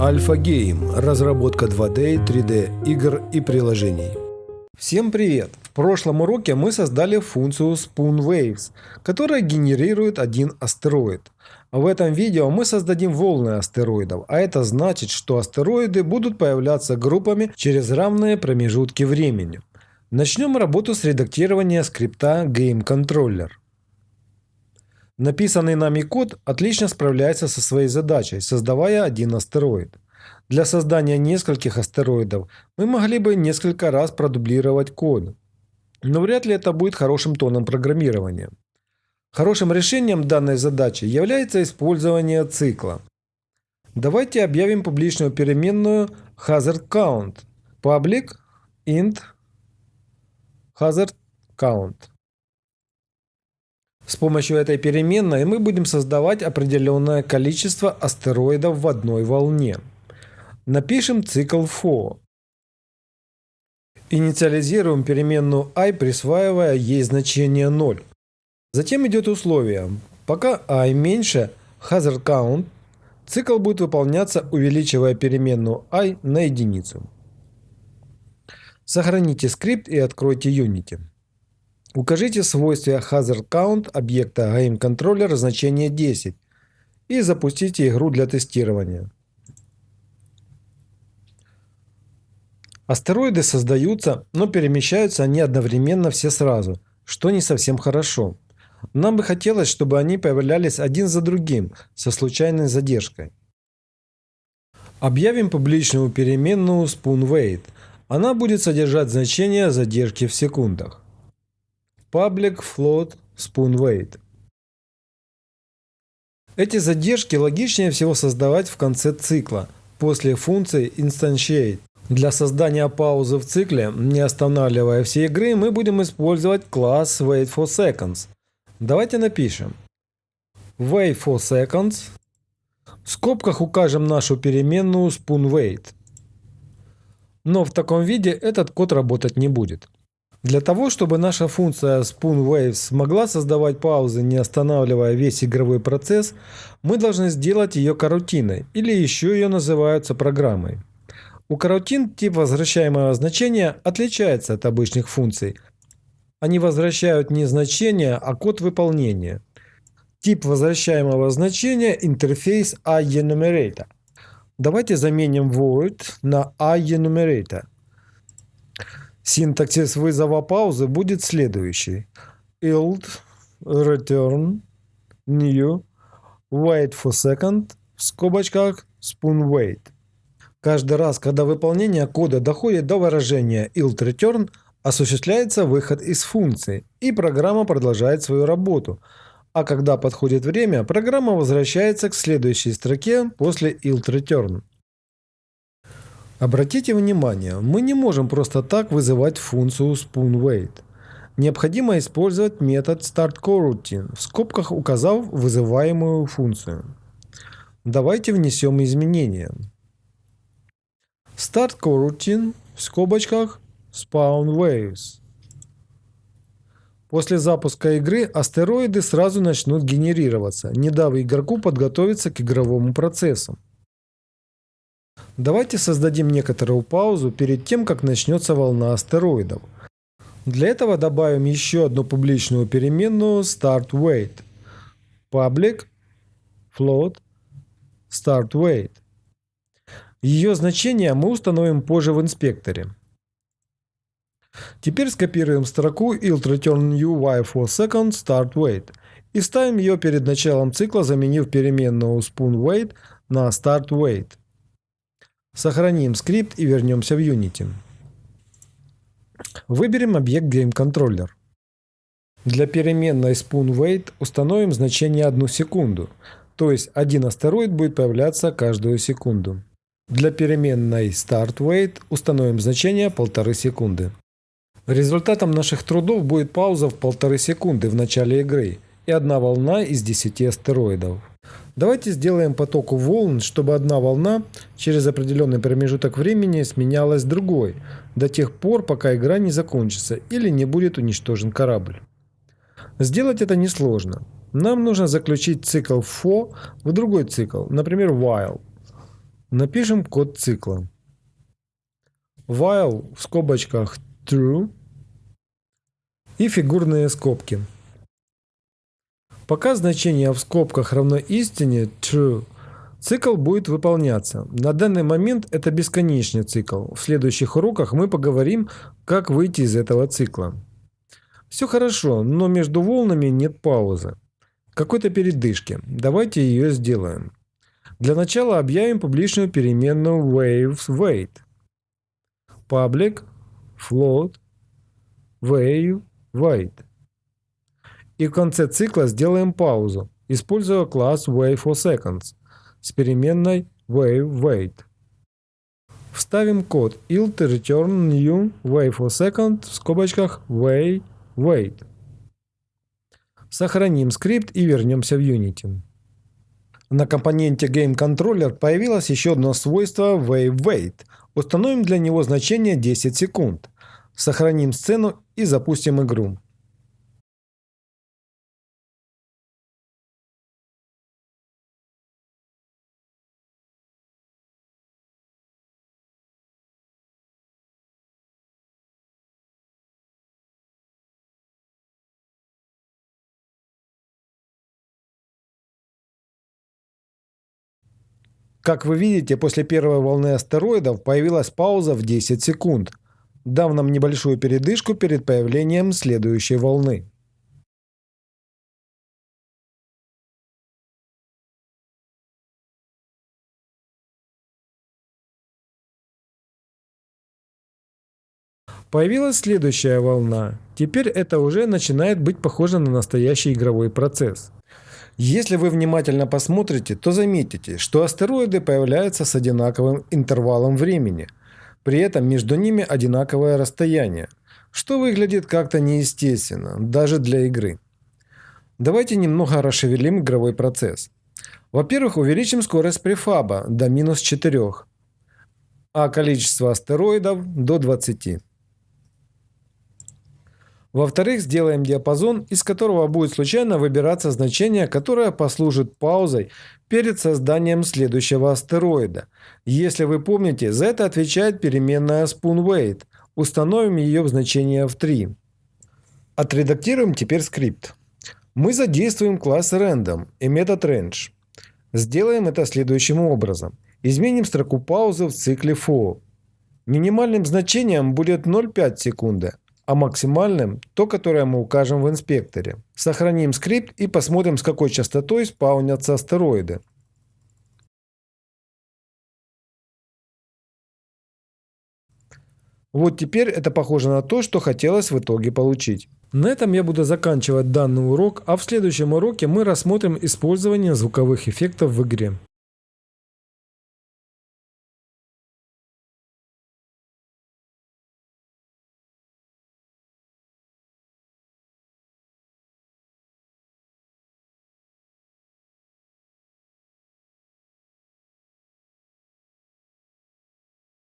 Альфа Гейм – разработка 2D, 3D игр и приложений. Всем привет! В прошлом уроке мы создали функцию Spoon Waves, которая генерирует один астероид. В этом видео мы создадим волны астероидов, а это значит, что астероиды будут появляться группами через равные промежутки времени. Начнем работу с редактирования скрипта Game Controller. Написанный нами код отлично справляется со своей задачей, создавая один астероид. Для создания нескольких астероидов мы могли бы несколько раз продублировать код, но вряд ли это будет хорошим тоном программирования. Хорошим решением данной задачи является использование цикла. Давайте объявим публичную переменную hazard count public int hazard count. С помощью этой переменной мы будем создавать определенное количество астероидов в одной волне. Напишем цикл for. Инициализируем переменную i, присваивая ей значение 0. Затем идет условие. Пока i меньше hazard count, цикл будет выполняться, увеличивая переменную i на единицу. Сохраните скрипт и откройте Unity. Укажите в свойстве Hazard Count объекта GameController значение 10 и запустите игру для тестирования. Астероиды создаются, но перемещаются они одновременно все сразу, что не совсем хорошо. Нам бы хотелось, чтобы они появлялись один за другим, со случайной задержкой. Объявим публичную переменную SpoonWeight. Она будет содержать значение задержки в секундах. Public Float Spoon Weight. Эти задержки логичнее всего создавать в конце цикла, после функции Instantiate. Для создания паузы в цикле, не останавливая все игры, мы будем использовать класс Wait for Seconds. Давайте напишем Wait for Seconds. В скобках укажем нашу переменную SpoonWeight. Но в таком виде этот код работать не будет. Для того, чтобы наша функция SpoonWaves могла создавать паузы, не останавливая весь игровой процесс, мы должны сделать ее карутиной, или еще ее называются программой. У карутин тип возвращаемого значения отличается от обычных функций. Они возвращают не значение, а код выполнения. Тип возвращаемого значения – интерфейс iEnumerator. Давайте заменим void на iEnumerator. Синтаксис вызова паузы будет следующий. Ild return new wait for second в скобочках spoon wait. Каждый раз, когда выполнение кода доходит до выражения ild return, осуществляется выход из функции, и программа продолжает свою работу. А когда подходит время, программа возвращается к следующей строке после ild return. Обратите внимание, мы не можем просто так вызывать функцию SpoonWait. Необходимо использовать метод StartCoreRoutine, в скобках указав вызываемую функцию. Давайте внесем изменения. StartCoreRoutine в скобочках SpawnWaves. После запуска игры астероиды сразу начнут генерироваться, не дав игроку подготовиться к игровому процессу. Давайте создадим некоторую паузу перед тем, как начнется волна астероидов. Для этого добавим еще одну публичную переменную StartWait. Public float StartWait. Ее значение мы установим позже в инспекторе. Теперь скопируем строку ild return new y for second start wait и ставим ее перед началом цикла, заменив переменную spoon wait на start wait. Сохраним скрипт и вернемся в Unity. Выберем объект GameController. Для переменной SpoonWeight установим значение 1 секунду, то есть один астероид будет появляться каждую секунду. Для переменной StartWeight установим значение 1,5 секунды. Результатом наших трудов будет пауза в 1,5 секунды в начале игры и одна волна из 10 астероидов. Давайте сделаем потоку волн, чтобы одна волна через определенный промежуток времени сменялась другой, до тех пор, пока игра не закончится или не будет уничтожен корабль. Сделать это несложно. Нам нужно заключить цикл for в другой цикл, например while. Напишем код цикла. While в скобочках true и фигурные скобки. Пока значение в скобках равно истине true, цикл будет выполняться. На данный момент это бесконечный цикл. В следующих уроках мы поговорим, как выйти из этого цикла. Все хорошо, но между волнами нет паузы. Какой-то передышки. Давайте ее сделаем. Для начала объявим публичную переменную waveWait. Public float wave wait. И в конце цикла сделаем паузу, используя класс wait4seconds с переменной waveWait. Вставим код ilt return new wait4second в скобочках wait wait. Сохраним скрипт и вернемся в Unity. На компоненте GameController появилось еще одно свойство WaveWait. Установим для него значение 10 секунд. Сохраним сцену и запустим игру. Как вы видите, после первой волны астероидов появилась пауза в 10 секунд, дав нам небольшую передышку перед появлением следующей волны. Появилась следующая волна. Теперь это уже начинает быть похоже на настоящий игровой процесс. Если вы внимательно посмотрите, то заметите, что астероиды появляются с одинаковым интервалом времени. При этом между ними одинаковое расстояние, что выглядит как-то неестественно, даже для игры. Давайте немного расшевелим игровой процесс. Во-первых, увеличим скорость префаба до минус 4, а количество астероидов до 20. Во-вторых, сделаем диапазон, из которого будет случайно выбираться значение, которое послужит паузой перед созданием следующего астероида. Если вы помните, за это отвечает переменная SpoonWeight. Установим ее в значение в 3. Отредактируем теперь скрипт. Мы задействуем класс random и метод range. Сделаем это следующим образом. Изменим строку паузы в цикле for. Минимальным значением будет 0,5 секунды, а максимальным – то, которое мы укажем в инспекторе. Сохраним скрипт и посмотрим, с какой частотой спаунятся астероиды. Вот теперь это похоже на то, что хотелось в итоге получить. На этом я буду заканчивать данный урок, а в следующем уроке мы рассмотрим использование звуковых эффектов в игре.